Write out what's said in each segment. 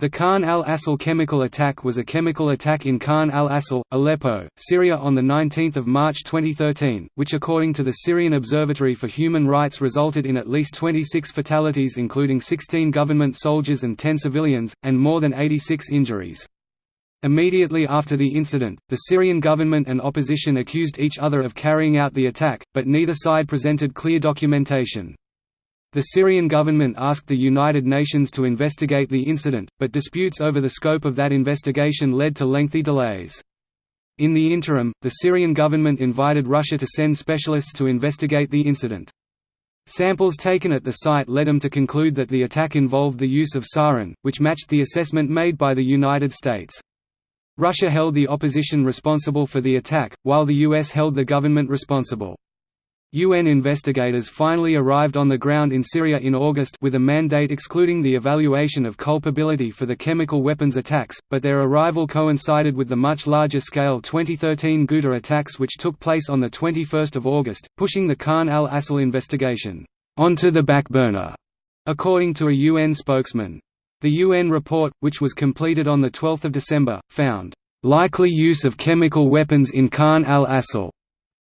The Khan al-Assal chemical attack was a chemical attack in Khan al-Assal, Aleppo, Syria on 19 March 2013, which according to the Syrian Observatory for Human Rights resulted in at least 26 fatalities including 16 government soldiers and 10 civilians, and more than 86 injuries. Immediately after the incident, the Syrian government and opposition accused each other of carrying out the attack, but neither side presented clear documentation. The Syrian government asked the United Nations to investigate the incident, but disputes over the scope of that investigation led to lengthy delays. In the interim, the Syrian government invited Russia to send specialists to investigate the incident. Samples taken at the site led them to conclude that the attack involved the use of sarin, which matched the assessment made by the United States. Russia held the opposition responsible for the attack, while the US held the government responsible. UN investigators finally arrived on the ground in Syria in August with a mandate excluding the evaluation of culpability for the chemical weapons attacks, but their arrival coincided with the much larger-scale 2013 Ghouta attacks which took place on 21 August, pushing the Khan al-Assal investigation onto the back burner, according to a UN spokesman. The UN report, which was completed on 12 December, found, "...likely use of chemical weapons in Khan al-Assal."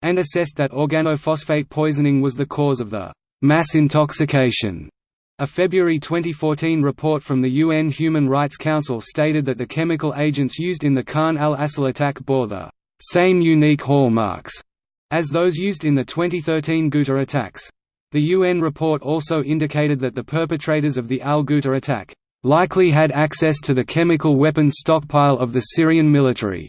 And assessed that organophosphate poisoning was the cause of the mass intoxication. A February 2014 report from the UN Human Rights Council stated that the chemical agents used in the Khan al-Assal attack bore the same unique hallmarks as those used in the 2013 Ghouta attacks. The UN report also indicated that the perpetrators of the al-Ghouta attack likely had access to the chemical weapons stockpile of the Syrian military.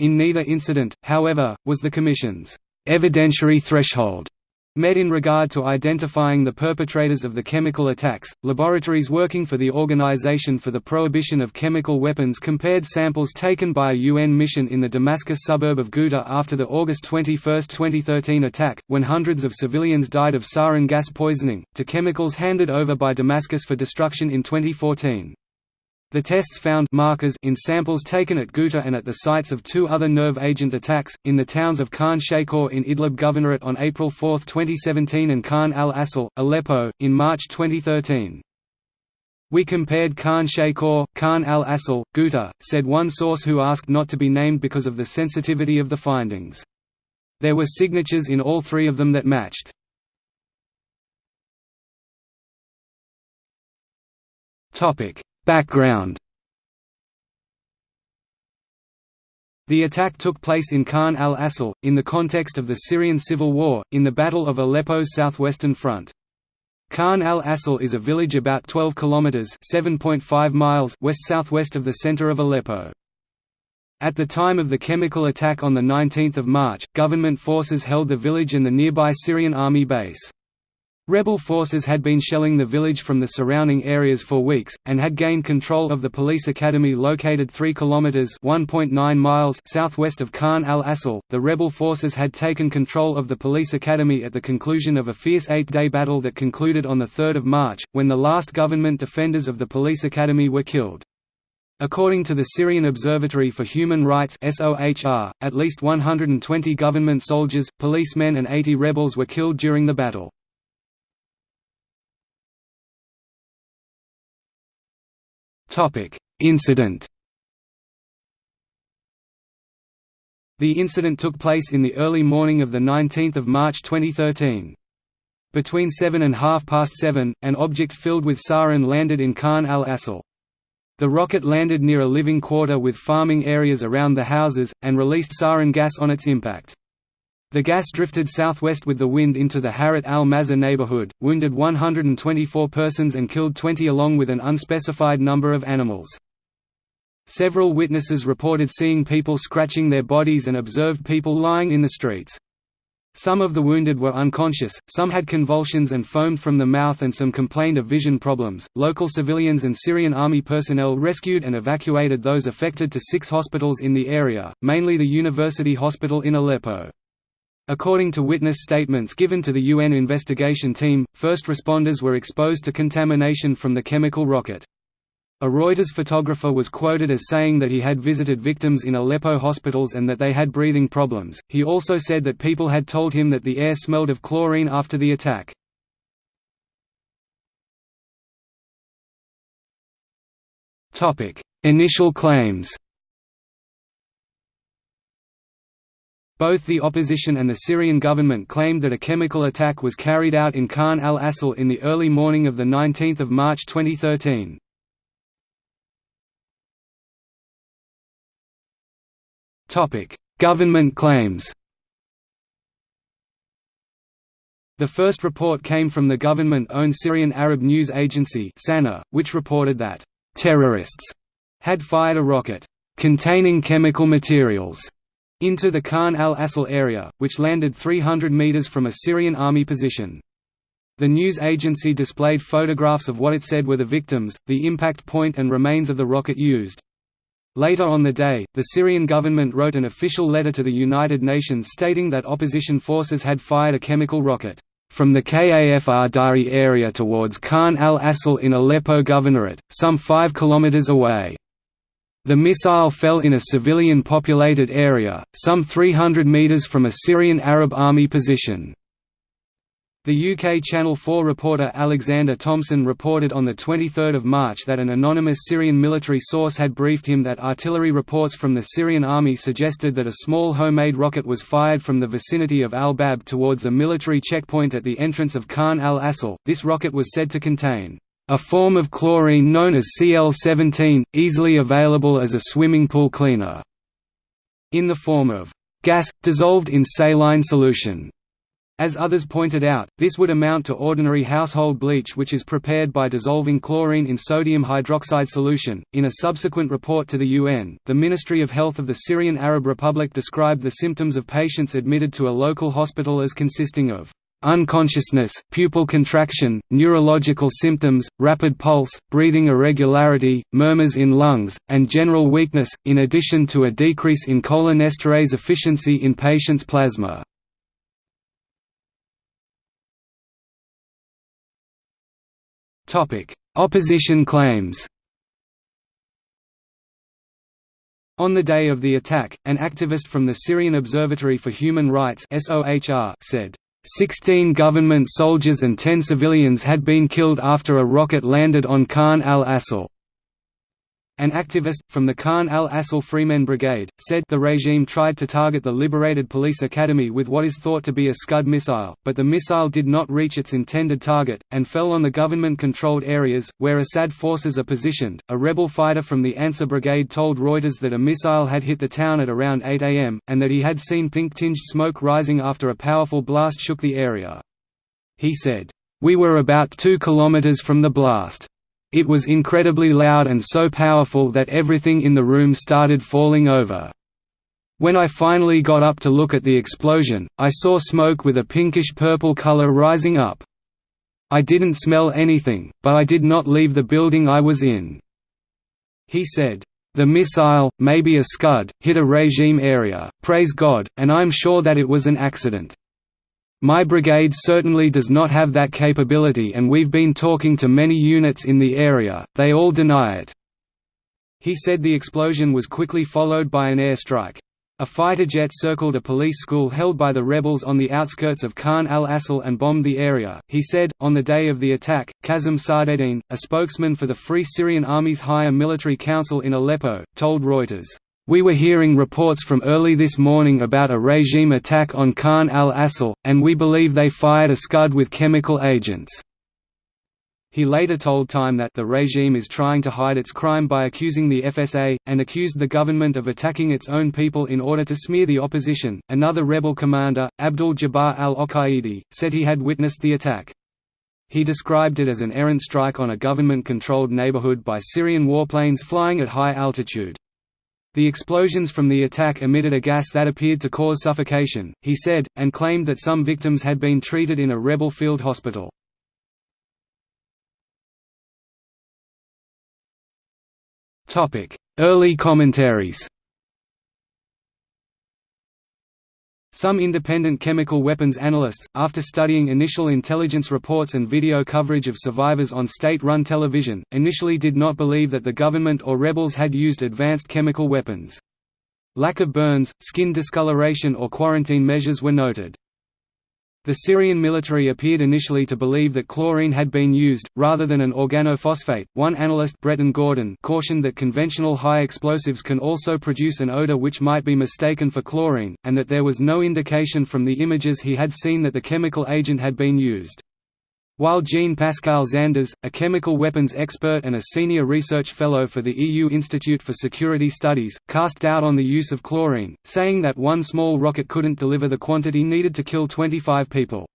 In neither incident, however, was the Commission's evidentiary threshold met in regard to identifying the perpetrators of the chemical attacks. Laboratories working for the Organization for the Prohibition of Chemical Weapons compared samples taken by a UN mission in the Damascus suburb of Ghouta after the August 21, 2013 attack, when hundreds of civilians died of sarin gas poisoning, to chemicals handed over by Damascus for destruction in 2014. The tests found markers in samples taken at Ghouta and at the sites of two other nerve agent attacks, in the towns of Khan Shaykhun in Idlib Governorate on April 4, 2017 and Khan al-Assal, Aleppo, in March 2013. We compared Khan Shaykhun, Khan al-Assal, Ghouta, said one source who asked not to be named because of the sensitivity of the findings. There were signatures in all three of them that matched. Topic Background The attack took place in Khan al-Assal, in the context of the Syrian civil war, in the Battle of Aleppo's southwestern front. Khan al-Assal is a village about 12 kilometers (7.5 miles) west-southwest of the center of Aleppo. At the time of the chemical attack on 19 March, government forces held the village and the nearby Syrian army base. Rebel forces had been shelling the village from the surrounding areas for weeks, and had gained control of the police academy located 3 kilometers (1.9 miles) southwest of Khan al-Assal. The rebel forces had taken control of the police academy at the conclusion of a fierce eight-day battle that concluded on the 3rd of March, when the last government defenders of the police academy were killed. According to the Syrian Observatory for Human Rights (SOHR), at least 120 government soldiers, policemen and 80 rebels were killed during the battle. Incident The incident took place in the early morning of 19 March 2013. Between 7 and half past 7, an object filled with sarin landed in Khan al-Assal. The rocket landed near a living quarter with farming areas around the houses, and released sarin gas on its impact. The gas drifted southwest with the wind into the Harat al-Mazar neighborhood, wounded 124 persons and killed 20 along with an unspecified number of animals. Several witnesses reported seeing people scratching their bodies and observed people lying in the streets. Some of the wounded were unconscious, some had convulsions and foamed from the mouth, and some complained of vision problems. Local civilians and Syrian army personnel rescued and evacuated those affected to six hospitals in the area, mainly the University Hospital in Aleppo. According to witness statements given to the UN investigation team, first responders were exposed to contamination from the chemical rocket. A Reuters photographer was quoted as saying that he had visited victims in Aleppo hospitals and that they had breathing problems. He also said that people had told him that the air smelled of chlorine after the attack. Initial claims Both the opposition and the Syrian government claimed that a chemical attack was carried out in Khan al-Assal in the early morning of 19 March 2013. government claims The first report came from the government-owned Syrian Arab News Agency SANA, which reported that, "...terrorists," had fired a rocket, "...containing chemical materials," into the Khan al-Assal area, which landed 300 metres from a Syrian army position. The news agency displayed photographs of what it said were the victims, the impact point and remains of the rocket used. Later on the day, the Syrian government wrote an official letter to the United Nations stating that opposition forces had fired a chemical rocket from the Kafr Dael area towards Khan al-Assal in Aleppo Governorate, some 5 km away. The missile fell in a civilian-populated area, some 300 metres from a Syrian Arab army position. The UK Channel 4 reporter Alexander Thomson reported on 23 March that an anonymous Syrian military source had briefed him that artillery reports from the Syrian army suggested that a small homemade rocket was fired from the vicinity of al-Bab towards a military checkpoint at the entrance of Khan al-Assal. This rocket was said to contain a form of chlorine known as Cl17, easily available as a swimming pool cleaner, in the form of gas, dissolved in saline solution. As others pointed out, this would amount to ordinary household bleach which is prepared by dissolving chlorine in sodium hydroxide solution. In a subsequent report to the UN, the Ministry of Health of the Syrian Arab Republic described the symptoms of patients admitted to a local hospital as consisting of unconsciousness, pupil contraction, neurological symptoms, rapid pulse, breathing irregularity, murmurs in lungs, and general weakness, in addition to a decrease in cholinesterase efficiency in patients' plasma. Opposition claims On the day of the attack, an activist from the Syrian Observatory for Human Rights said, 16 government soldiers and 10 civilians had been killed after a rocket landed on Khan al-Assal. An activist, from the Khan al-Assal Freemen Brigade, said the regime tried to target the liberated police academy with what is thought to be a Scud missile, but the missile did not reach its intended target, and fell on the government-controlled areas, where Assad forces are positioned. A rebel fighter from the Ansar Brigade told Reuters that a missile had hit the town at around 8 am, and that he had seen pink-tinged smoke rising after a powerful blast shook the area. He said, "...we were about two kilometers from the blast. It was incredibly loud and so powerful that everything in the room started falling over. When I finally got up to look at the explosion, I saw smoke with a pinkish-purple color rising up. I didn't smell anything, but I did not leave the building I was in." He said, "The missile, maybe a Scud, hit a regime area, praise God, and I'm sure that it was an accident. My brigade certainly does not have that capability and we've been talking to many units in the area, they all deny it." He said the explosion was quickly followed by an airstrike. A fighter jet circled a police school held by the rebels on the outskirts of Khan al-Assal and bombed the area. He said, on the day of the attack, Kazem Sadeddine, a spokesman for the Free Syrian Army's higher military council in Aleppo, told Reuters, we were hearing reports from early this morning about a regime attack on Khan al-Assal, and we believe they fired a Scud with chemical agents. He later told Time that the regime is trying to hide its crime by accusing the FSA, and accused the government of attacking its own people in order to smear the opposition. Another rebel commander, Abdul Jabbar al Oqaidi, said he had witnessed the attack. He described it as an errant strike on a government controlled neighborhood by Syrian warplanes flying at high altitude. The explosions from the attack emitted a gas that appeared to cause suffocation, he said, and claimed that some victims had been treated in a rebel field hospital. Early commentaries Some independent chemical weapons analysts, after studying initial intelligence reports and video coverage of survivors on state-run television, initially did not believe that the government or rebels had used advanced chemical weapons. Lack of burns, skin discoloration or quarantine measures were noted. The Syrian military appeared initially to believe that chlorine had been used, rather than an organophosphate. One analyst Bretton Gordon cautioned that conventional high explosives can also produce an odor which might be mistaken for chlorine, and that there was no indication from the images he had seen that the chemical agent had been used. While Jean-Pascal Zanders, a chemical weapons expert and a senior research fellow for the EU Institute for Security Studies, cast doubt on the use of chlorine, saying that one small rocket couldn't deliver the quantity needed to kill 25 people.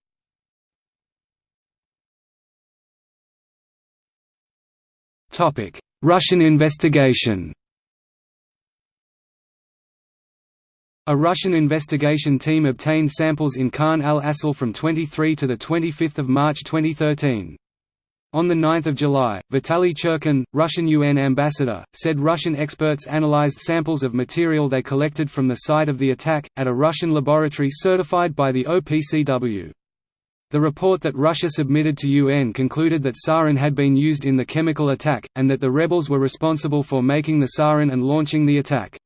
Russian investigation A Russian investigation team obtained samples in Khan al-Assal from 23 to 25 March 2013. On 9 July, Vitaly Churkin, Russian UN ambassador, said Russian experts analyzed samples of material they collected from the site of the attack, at a Russian laboratory certified by the OPCW. The report that Russia submitted to UN concluded that sarin had been used in the chemical attack, and that the rebels were responsible for making the sarin and launching the attack.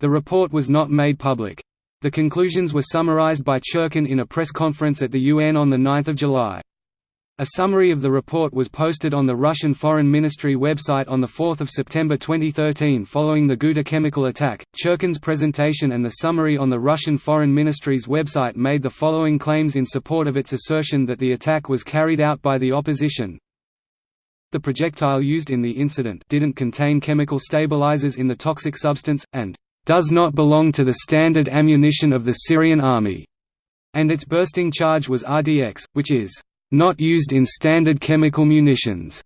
The report was not made public. The conclusions were summarized by Churkin in a press conference at the UN on 9 July. A summary of the report was posted on the Russian Foreign Ministry website on 4 September 2013 following the Ghouta chemical attack. Churkin's presentation and the summary on the Russian Foreign Ministry's website made the following claims in support of its assertion that the attack was carried out by the opposition. The projectile used in the incident didn't contain chemical stabilizers in the toxic substance, and does not belong to the standard ammunition of the Syrian army, and its bursting charge was RDX, which is not used in standard chemical munitions.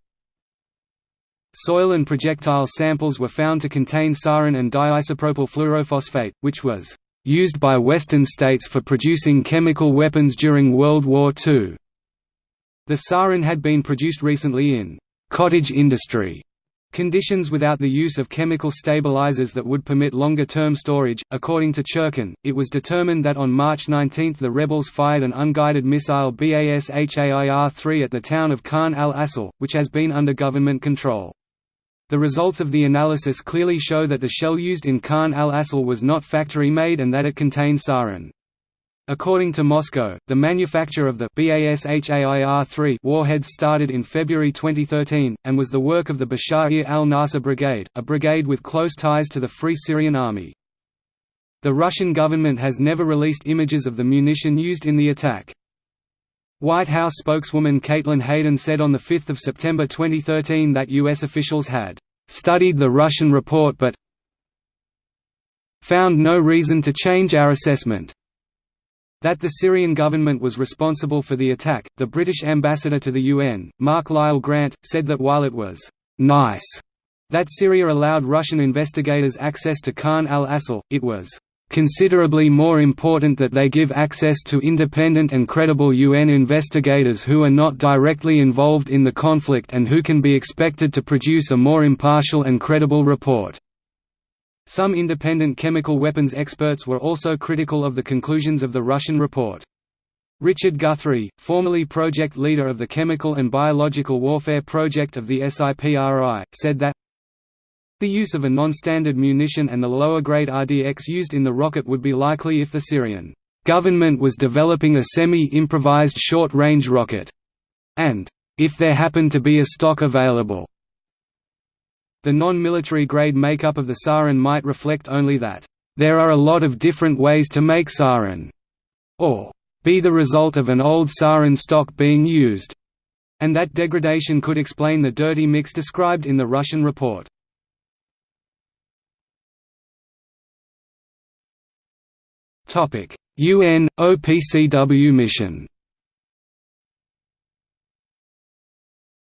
Soil and projectile samples were found to contain sarin and diisopropyl fluorophosphate, which was used by Western states for producing chemical weapons during World War II. The sarin had been produced recently in cottage industry Conditions without the use of chemical stabilizers that would permit longer-term storage. According to Churkin, it was determined that on March 19 the rebels fired an unguided missile BAS-HAIR-3 at the town of Khan al-Assal, which has been under government control. The results of the analysis clearly show that the shell used in Khan al-Assal was not factory-made and that it contained sarin. According to Moscow, the manufacture of the BASHAIR-3 warheads started in February 2013, and was the work of the Bashar al-Nasser Brigade, a brigade with close ties to the Free Syrian Army. The Russian government has never released images of the munition used in the attack. White House spokeswoman Caitlin Hayden said on 5 September 2013 that U.S. officials had "...studied the Russian report but found no reason to change our assessment." That the Syrian government was responsible for the attack, the British ambassador to the UN, Mark Lyall Grant, said that while it was «nice» that Syria allowed Russian investigators access to Khan al-Assal, it was considerably more important that they give access to independent and credible UN investigators who are not directly involved in the conflict and who can be expected to produce a more impartial and credible report." Some independent chemical weapons experts were also critical of the conclusions of the Russian report. Richard Guthrie, formerly project leader of the Chemical and Biological Warfare Project of the SIPRI, said that the use of a non-standard munition and the lower-grade RDX used in the rocket would be likely if the Syrian government was developing a semi-improvised short-range rocket, and if there happened to be a stock available. The non-military grade makeup of the sarin might reflect only that, "...there are a lot of different ways to make sarin," or "...be the result of an old sarin stock being used," and that degradation could explain the dirty mix described in the Russian report. UN, OPCW mission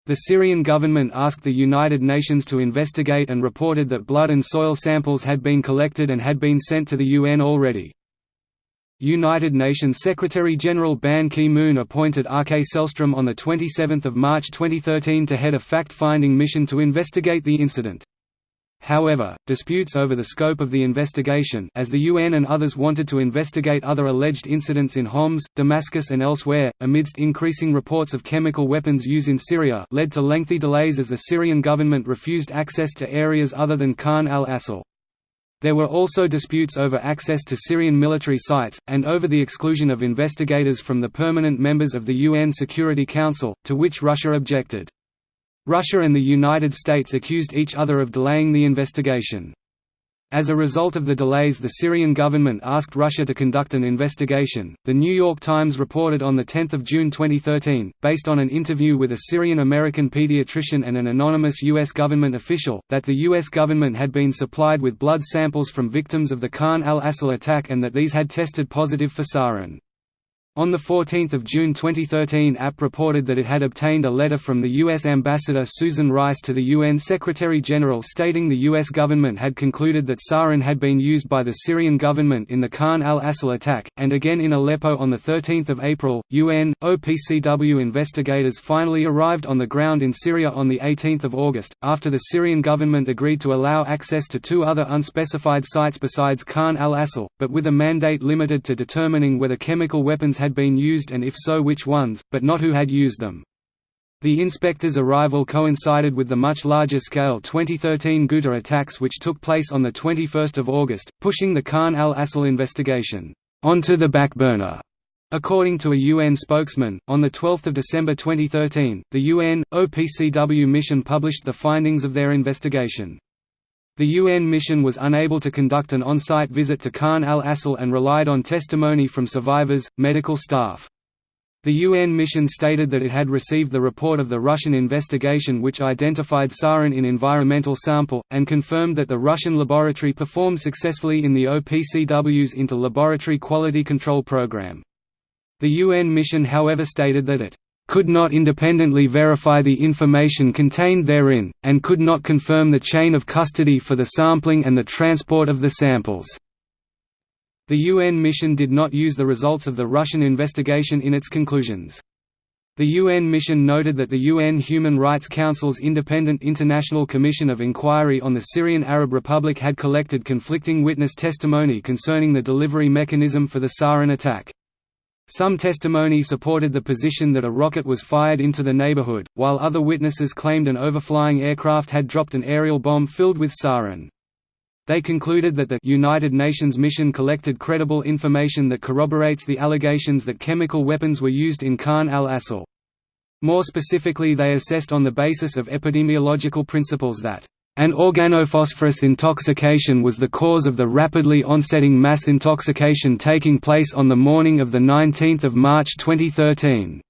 The Syrian government asked the United Nations to investigate and reported that blood and soil samples had been collected and had been sent to the UN already. United Nations Secretary-General Ban Ki-moon appointed R.K. Sellstrom on 27 March 2013 to head a fact-finding mission to investigate the incident. However, disputes over the scope of the investigation as the UN and others wanted to investigate other alleged incidents in Homs, Damascus and elsewhere, amidst increasing reports of chemical weapons use in Syria led to lengthy delays as the Syrian government refused access to areas other than Khan al-Assal. There were also disputes over access to Syrian military sites, and over the exclusion of investigators from the permanent members of the UN Security Council, to which Russia objected. Russia and the United States accused each other of delaying the investigation. As a result of the delays, the Syrian government asked Russia to conduct an investigation. The New York Times reported on 10 June 2013, based on an interview with a Syrian American pediatrician and an anonymous U.S. government official, that the U.S. government had been supplied with blood samples from victims of the Khan al-Assal attack and that these had tested positive for sarin. On 14 June 2013 AP reported that it had obtained a letter from the U.S. Ambassador Susan Rice to the UN Secretary-General stating the U.S. government had concluded that sarin had been used by the Syrian government in the Khan al-Assal attack, and again in Aleppo on 13 April. UN, OPCW investigators finally arrived on the ground in Syria on 18 August, after the Syrian government agreed to allow access to two other unspecified sites besides Khan al-Assal, but with a mandate limited to determining whether chemical weapons had been used and if so which ones, but not who had used them. The inspectors' arrival coincided with the much larger-scale 2013 Ghouta attacks which took place on 21 August, pushing the Khan al-Assal investigation onto the back burner. According to a UN spokesman, on 12 December 2013, the UN, OPCW mission published the findings of their investigation. The UN mission was unable to conduct an on-site visit to Khan al-Assal and relied on testimony from survivors, medical staff. The UN mission stated that it had received the report of the Russian investigation which identified sarin in environmental sample, and confirmed that the Russian laboratory performed successfully in the OPCW's inter-laboratory quality control program. The UN mission however stated that it could not independently verify the information contained therein, and could not confirm the chain of custody for the sampling and the transport of the samples. The UN mission did not use the results of the Russian investigation in its conclusions. The UN mission noted that the UN Human Rights Council's independent International Commission of Inquiry on the Syrian Arab Republic had collected conflicting witness testimony concerning the delivery mechanism for the sarin attack. Some testimony supported the position that a rocket was fired into the neighborhood, while other witnesses claimed an overflying aircraft had dropped an aerial bomb filled with sarin. They concluded that the United Nations mission collected credible information that corroborates the allegations that chemical weapons were used in Khan al-Assal. More specifically they assessed on the basis of epidemiological principles that an organophosphorus intoxication was the cause of the rapidly onsetting mass intoxication taking place on the morning of 19 March 2013.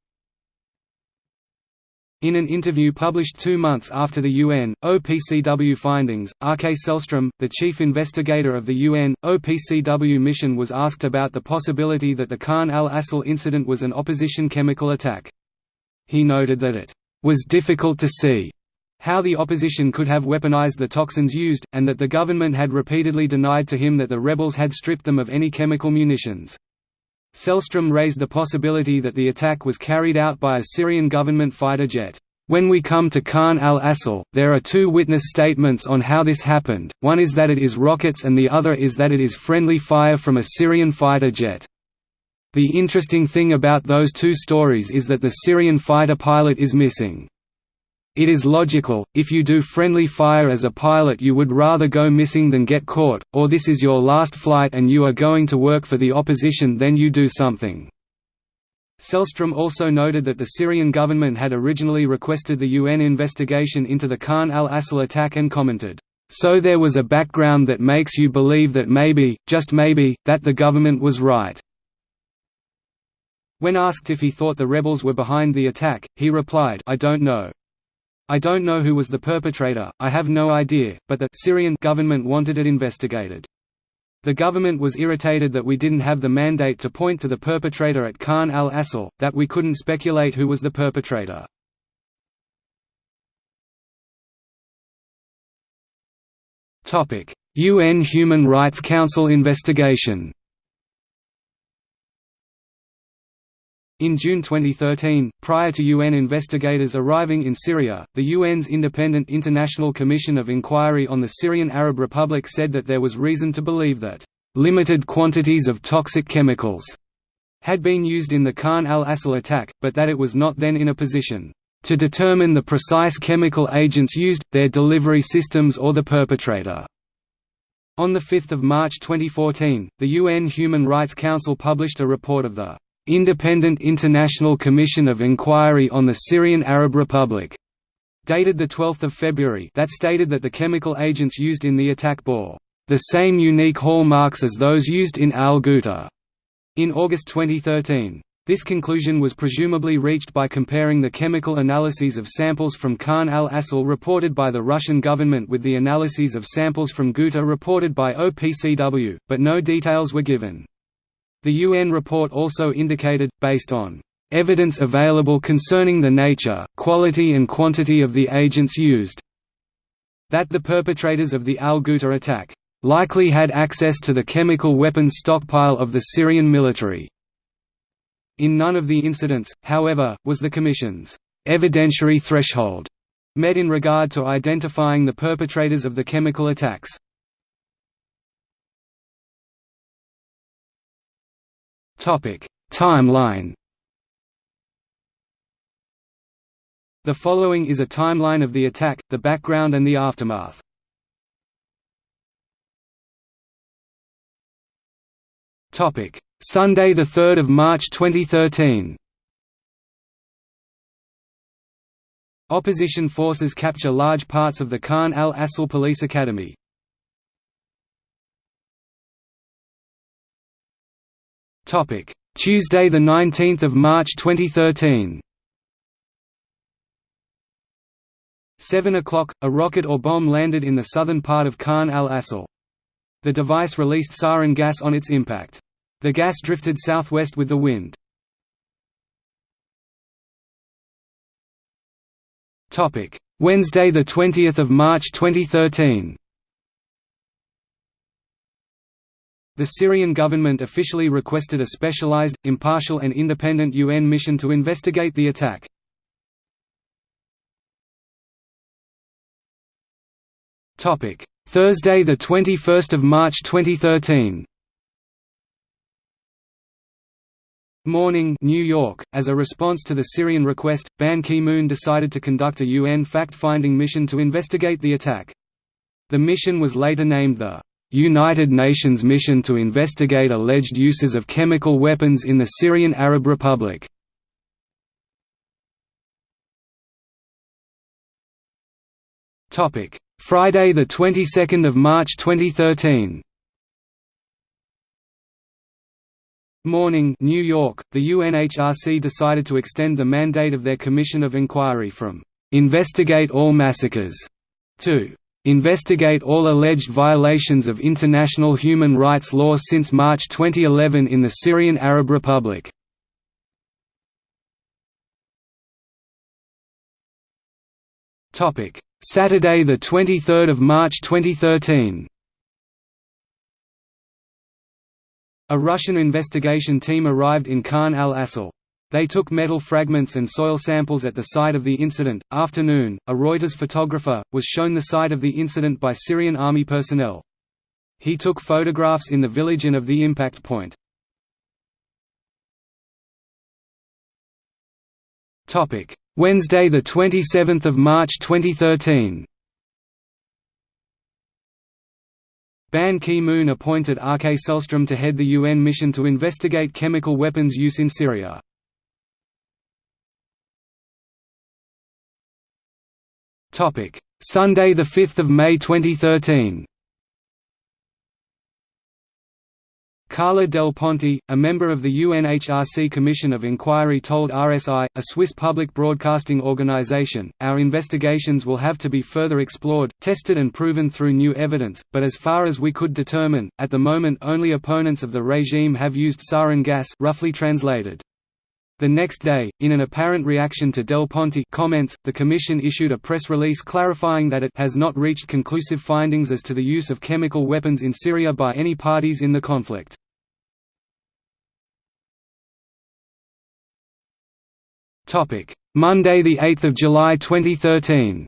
In an interview published two months after the UN, OPCW findings, R. K. Sellstrom, the chief investigator of the UN, OPCW mission was asked about the possibility that the Khan al-Assal incident was an opposition chemical attack. He noted that it was difficult to see how the opposition could have weaponized the toxins used, and that the government had repeatedly denied to him that the rebels had stripped them of any chemical munitions. Sellstrom raised the possibility that the attack was carried out by a Syrian government fighter jet. When we come to Khan al-Assal, there are two witness statements on how this happened, one is that it is rockets and the other is that it is friendly fire from a Syrian fighter jet. The interesting thing about those two stories is that the Syrian fighter pilot is missing. It is logical, if you do friendly fire as a pilot you would rather go missing than get caught, or this is your last flight and you are going to work for the opposition then you do something. Sellstrom also noted that the Syrian government had originally requested the UN investigation into the Khan al-Assal attack and commented, "...so there was a background that makes you believe that maybe, just maybe, that the government was right." When asked if he thought the rebels were behind the attack, he replied, I don't know. I don't know who was the perpetrator, I have no idea, but the Syrian government wanted it investigated. The government was irritated that we didn't have the mandate to point to the perpetrator at Khan al-Assal, that we couldn't speculate who was the perpetrator. UN Human Rights Council investigation In June 2013, prior to UN investigators arriving in Syria, the UN's Independent International Commission of Inquiry on the Syrian Arab Republic said that there was reason to believe that limited quantities of toxic chemicals had been used in the Khan al-Assal attack, but that it was not then in a position to determine the precise chemical agents used, their delivery systems or the perpetrator. On 5 March 2014, the UN Human Rights Council published a report of the "'Independent International Commission of Inquiry on the Syrian Arab Republic' dated 12 February that stated that the chemical agents used in the attack bore "'the same unique hallmarks as those used in al-Ghouta' in August 2013. This conclusion was presumably reached by comparing the chemical analyses of samples from Khan al-Assal reported by the Russian government with the analyses of samples from Ghouta reported by OPCW, but no details were given. The UN report also indicated, based on evidence available concerning the nature, quality and quantity of the agents used, that the perpetrators of the al-Ghouta attack likely had access to the chemical weapons stockpile of the Syrian military. In none of the incidents, however, was the Commission's evidentiary threshold met in regard to identifying the perpetrators of the chemical attacks. Timeline The following is a timeline of the attack, the background and the aftermath. Topic: Sunday, the 3rd of March 2013. Opposition forces capture large parts of the Khan al-Assal Police Academy. Topic: Tuesday, the 19th of March 2013. 7 o'clock, a rocket or bomb landed in the southern part of Khan al-Assal. The device released sarin gas on its impact. The gas drifted southwest with the wind. Wednesday, the 20th of March 2013. The Syrian government officially requested a specialized, impartial and independent UN mission to investigate the attack. Thursday, the 21st of March 2013. Morning New York. As a response to the Syrian request, Ban Ki-moon decided to conduct a UN fact-finding mission to investigate the attack. The mission was later named the United Nations Mission to Investigate Alleged Uses of Chemical Weapons in the Syrian Arab Republic. Topic: Friday the 22nd of March 2013 Morning New York, the UNHRC decided to extend the mandate of their Commission of Inquiry from "'Investigate all massacres' to "'Investigate all alleged violations of international human rights law since March 2011 in the Syrian Arab Republic' Topic: Saturday, the 23rd of March 2013. A Russian investigation team arrived in Khan al-Assal. They took metal fragments and soil samples at the site of the incident. Afternoon, a Reuters photographer, was shown the site of the incident by Syrian army personnel. He took photographs in the village and of the impact point. Topic: Wednesday, the 27th of March 2013. Ban Ki-moon appointed R.K. Sellstrom to head the UN mission to investigate chemical weapons use in Syria. Sunday 5 May 2013 Carla Del Ponte, a member of the UNHRC Commission of Inquiry told RSI, a Swiss public broadcasting organization, our investigations will have to be further explored, tested and proven through new evidence, but as far as we could determine, at the moment only opponents of the regime have used sarin gas roughly translated. The next day, in an apparent reaction to Del Ponte comments, the Commission issued a press release clarifying that it has not reached conclusive findings as to the use of chemical weapons in Syria by any parties in the conflict. Monday, the 8th of July 2013.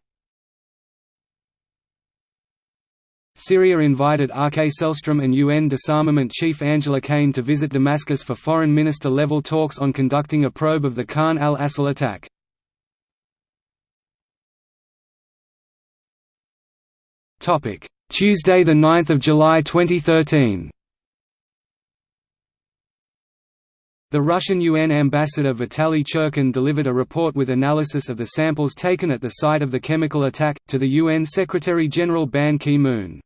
Syria invited R.K. Sellstrom and UN disarmament chief Angela Kane to visit Damascus for foreign minister-level talks on conducting a probe of the Khan al-Assal attack. Tuesday, 9 July 2013 The Russian UN ambassador Vitaly Churkin delivered a report with analysis of the samples taken at the site of the chemical attack, to the UN Secretary-General Ban Ki-moon.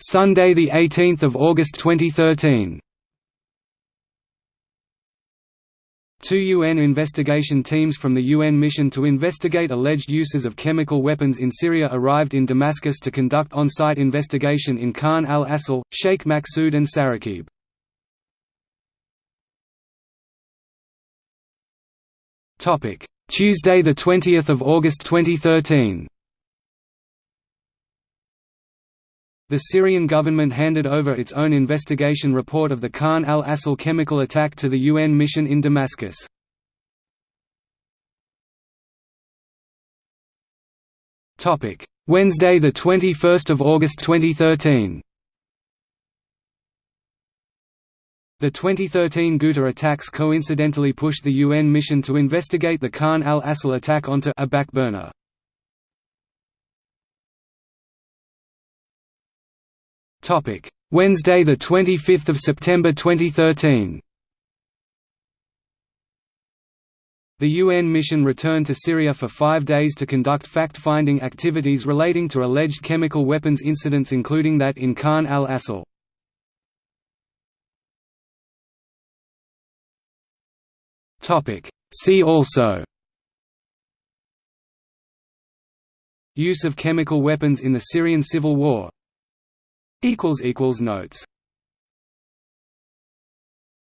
Sunday, 18 August 2013 Two UN investigation teams from the UN mission to investigate alleged uses of chemical weapons in Syria arrived in Damascus to conduct on-site investigation in Khan al-Assal, Sheikh Maqsood and Saraqib. Tuesday 20 August 2013 The Syrian government handed over its own investigation report of the Khan al-Assal chemical attack to the UN mission in Damascus. Wednesday, 21 August 2013 The 2013 Ghouta attacks coincidentally pushed the UN mission to investigate the Khan al-Assal attack onto a backburner. Topic: Wednesday, the 25th of September 2013. The UN mission returned to Syria for five days to conduct fact-finding activities relating to alleged chemical weapons incidents including that in Khan al-Assal. See also Use of chemical weapons in the Syrian civil war Notes